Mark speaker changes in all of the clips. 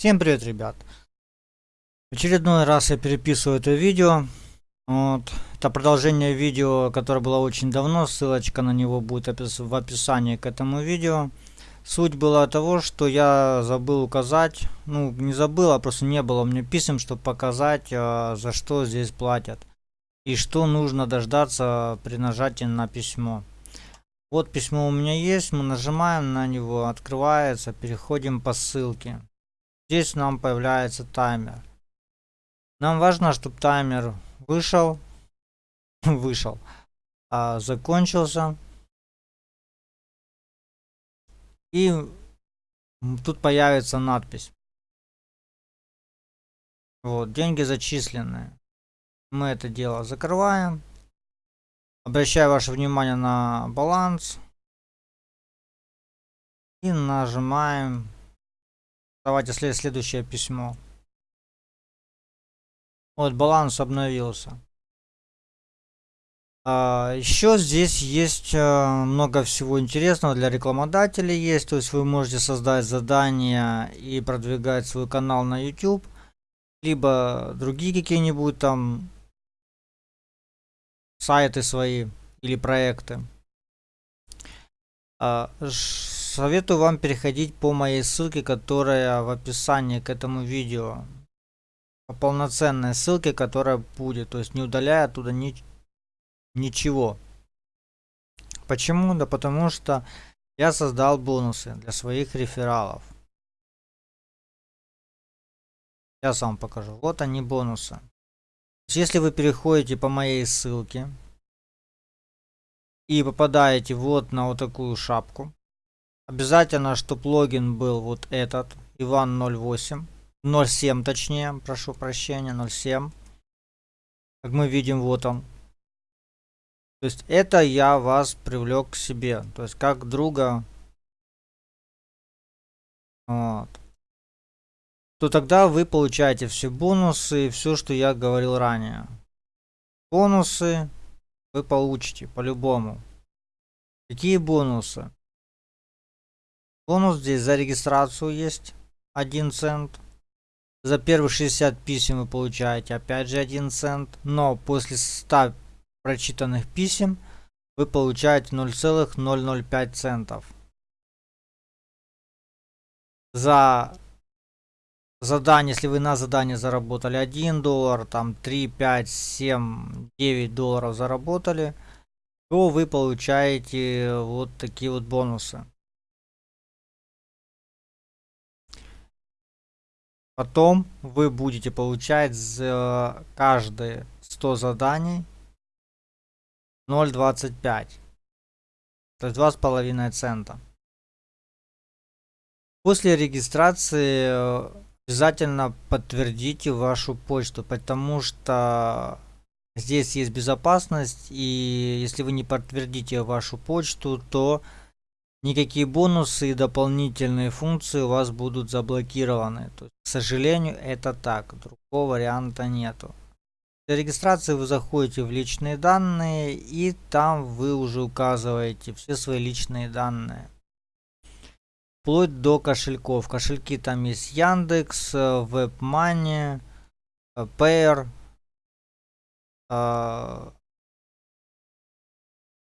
Speaker 1: Всем привет, ребят! В очередной раз я переписываю это видео. Вот. Это продолжение видео, которое было очень давно. Ссылочка на него будет в описании к этому видео. Суть была того, что я забыл указать, ну не забыл, а просто не было меня писем, чтобы показать, а, за что здесь платят. И что нужно дождаться при нажатии на письмо. Вот письмо у меня есть, мы нажимаем на него, открывается, переходим по ссылке. Здесь нам появляется таймер. Нам важно, чтобы таймер вышел, вышел, а, закончился. И тут появится надпись. Вот, деньги зачислены. Мы это дело закрываем. Обращаю ваше внимание на баланс. И нажимаем. Давайте след следующее письмо. Вот баланс обновился. А, еще здесь есть а, много всего интересного для рекламодателей есть. То есть вы можете создать задание и продвигать свой канал на YouTube. Либо другие какие-нибудь там сайты свои или проекты. А, советую вам переходить по моей ссылке, которая в описании к этому видео. По полноценной ссылке, которая будет. То есть не удаляя оттуда ни, ничего. Почему? Да потому что я создал бонусы для своих рефералов. Сейчас вам покажу. Вот они бонусы. Если вы переходите по моей ссылке и попадаете вот на вот такую шапку, обязательно, чтобы логин был вот этот, Иван 08, 07 точнее, прошу прощения, 07. Как мы видим, вот он. То есть это я вас привлек к себе, то есть как друга. Вот то тогда вы получаете все бонусы и все, что я говорил ранее. Бонусы вы получите по-любому. Какие бонусы? Бонус здесь за регистрацию есть 1 цент. За первые 60 писем вы получаете опять же 1 цент. Но после 100 прочитанных писем вы получаете 0,005 центов. За задание, если вы на задание заработали 1 доллар, там 3, 5, 7, 9 долларов заработали, то вы получаете вот такие вот бонусы. Потом вы будете получать за каждые 100 заданий 0.25. То есть 2,5 цента. После регистрации обязательно подтвердите вашу почту, потому что здесь есть безопасность, и если вы не подтвердите вашу почту, то никакие бонусы и дополнительные функции у вас будут заблокированы. То есть, к сожалению, это так, другого варианта нету. Для регистрации вы заходите в личные данные, и там вы уже указываете все свои личные данные вплоть до кошельков. Кошельки там есть Яндекс, WebMoney, Payer, э,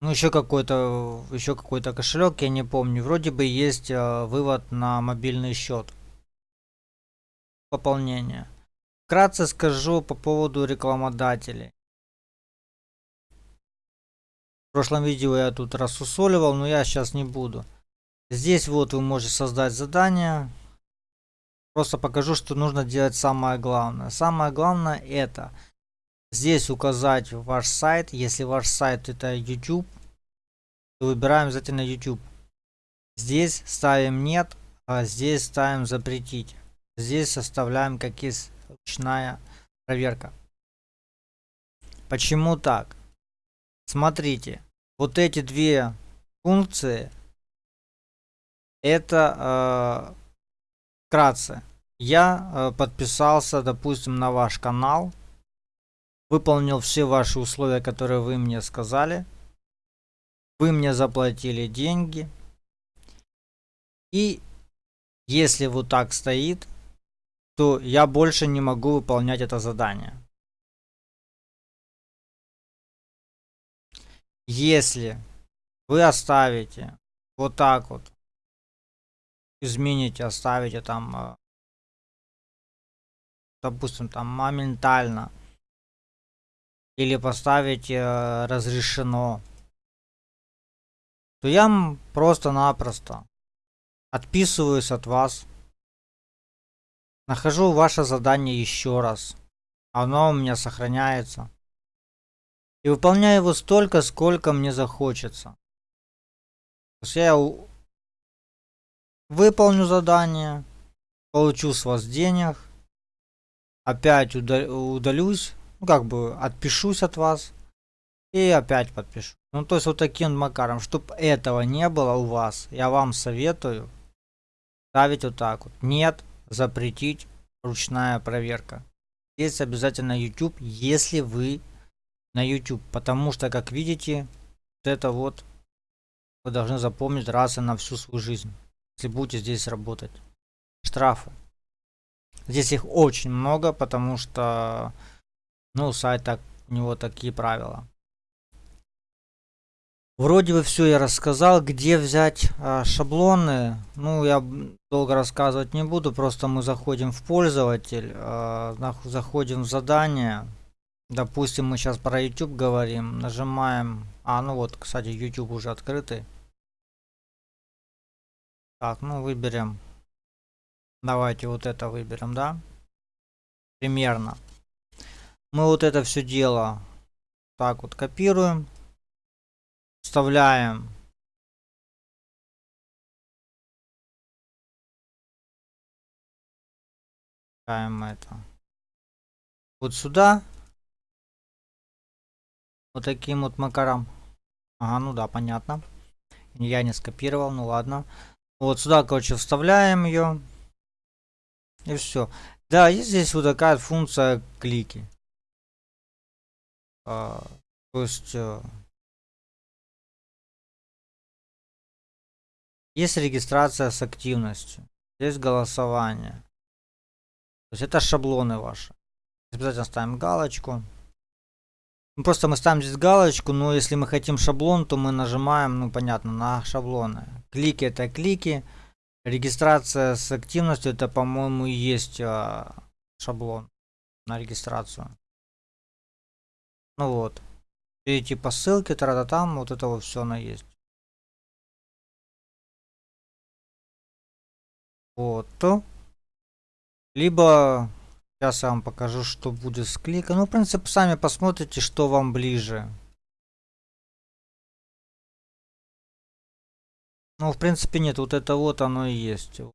Speaker 1: ну еще какой-то еще какой-то кошелек, я не помню. Вроде бы есть э, вывод на мобильный счет. Пополнение. Вкратце скажу по поводу рекламодателей. В прошлом видео я тут рассусоливал, но я сейчас не буду. Здесь вот вы можете создать задание. Просто покажу, что нужно делать самое главное. Самое главное это здесь указать ваш сайт. Если ваш сайт это YouTube, то выбираем обязательно YouTube. Здесь ставим нет, а здесь ставим запретить. Здесь составляем как есть ручная проверка. Почему так? Смотрите, вот эти две функции это э, вкратце. Я э, подписался, допустим, на ваш канал. Выполнил все ваши условия, которые вы мне сказали. Вы мне заплатили деньги. И если вот так стоит, то я больше не могу выполнять это задание. Если вы оставите вот так вот, измените, оставите там, э, допустим, там моментально, или поставите э, разрешено, то я просто-напросто отписываюсь от вас Нахожу ваше задание еще раз. Оно у меня сохраняется. И выполняю его столько, сколько мне захочется. То есть я выполню задание, получу с вас денег, опять удалюсь, ну как бы отпишусь от вас и опять подпишу. Ну то есть вот таким макаром, чтобы этого не было у вас, я вам советую ставить вот так вот. Нет, запретить ручная проверка. Здесь обязательно YouTube, если вы на YouTube. Потому что, как видите, вот это вот вы должны запомнить раз и на всю свою жизнь. Если будете здесь работать. Штрафы. Здесь их очень много, потому что ну, сайт так, у него такие правила. Вроде бы все я рассказал, где взять а, шаблоны. Ну, я долго рассказывать не буду, просто мы заходим в пользователь, а, заходим в задание. Допустим, мы сейчас про YouTube говорим, нажимаем... А, ну вот, кстати, YouTube уже открытый. Так, ну выберем. Давайте вот это выберем, да? Примерно. Мы вот это все дело так вот копируем вставляем Вставляем это вот сюда. Вот таким вот макаром. Ага ну да понятно. Я не скопировал ну ладно. Вот сюда короче вставляем ее и все да есть здесь вот такая функция клики а, то есть э, Есть регистрация с активностью. Здесь голосование. То есть это шаблоны ваши. Обязательно ставим галочку. Ну, просто мы ставим здесь галочку, но если мы хотим шаблон, то мы нажимаем, ну понятно, на шаблоны. Клики это клики. Регистрация с активностью это, по-моему, есть а, шаблон на регистрацию. Ну вот. Перейти по ссылке, тогда там, вот это вот все оно есть. Вот. Либо сейчас я вам покажу, что будет с кликом. Ну, в принципе, сами посмотрите, что вам ближе. Ну, в принципе, нет, вот это вот оно и есть. Вот.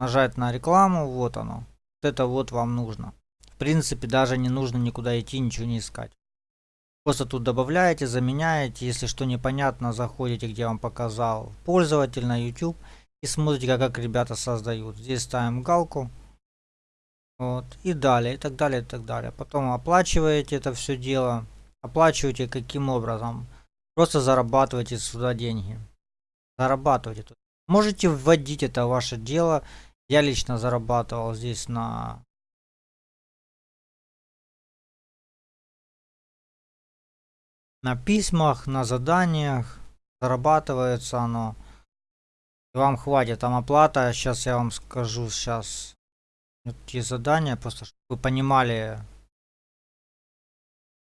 Speaker 1: Нажать на рекламу, вот оно. Вот это вот вам нужно. В принципе, даже не нужно никуда идти, ничего не искать. Просто тут добавляете, заменяете. Если что непонятно, заходите, где вам показал, пользователь на YouTube и смотрите, как, ребята создают. Здесь ставим галку. Вот. И далее, и так далее, и так далее. Потом оплачиваете это все дело. Оплачиваете каким образом? Просто зарабатываете сюда деньги. Зарабатывайте. Можете вводить это ваше дело. Я лично зарабатывал здесь на на письмах, на заданиях. Зарабатывается оно. Вам хватит там оплата. Сейчас я вам скажу сейчас те задания, просто чтобы вы понимали.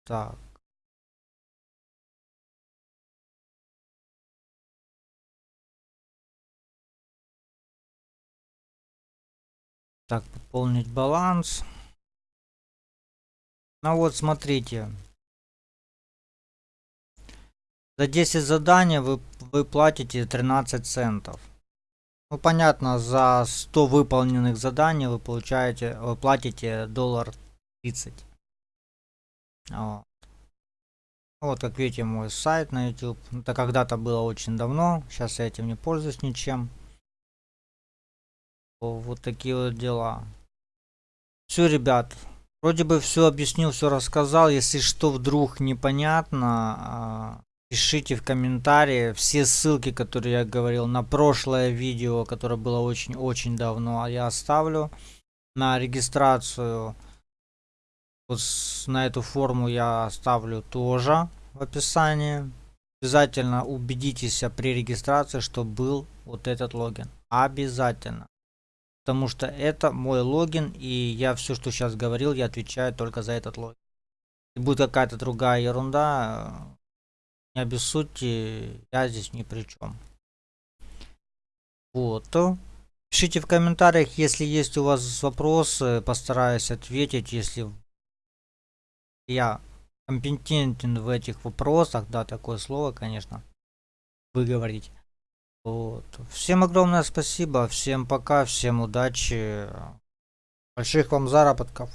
Speaker 1: Так. Так, пополнить баланс. Ну вот, смотрите. За 10 заданий вы, вы платите 13 центов. Ну понятно, за 100 выполненных заданий вы получаете, вы платите доллар 30. Вот. вот как видите мой сайт на YouTube. Это когда-то было очень давно, сейчас я этим не пользуюсь ничем. Вот такие вот дела. Все, ребят, вроде бы все объяснил, все рассказал. Если что вдруг непонятно, а, Пишите в комментарии все ссылки, которые я говорил на прошлое видео, которое было очень-очень давно, а я оставлю на регистрацию вот на эту форму я оставлю тоже в описании. Обязательно убедитесь при регистрации, что был вот этот логин. Обязательно. Потому что это мой логин, и я все, что сейчас говорил, я отвечаю только за этот логин. Если будет какая-то другая ерунда, не обессудьте, я здесь ни при чем. Вот. Пишите в комментариях, если есть у вас вопросы, постараюсь ответить, если я компетентен в этих вопросах, да, такое слово, конечно, вы говорите. Вот. Всем огромное спасибо, всем пока, всем удачи, больших вам заработков.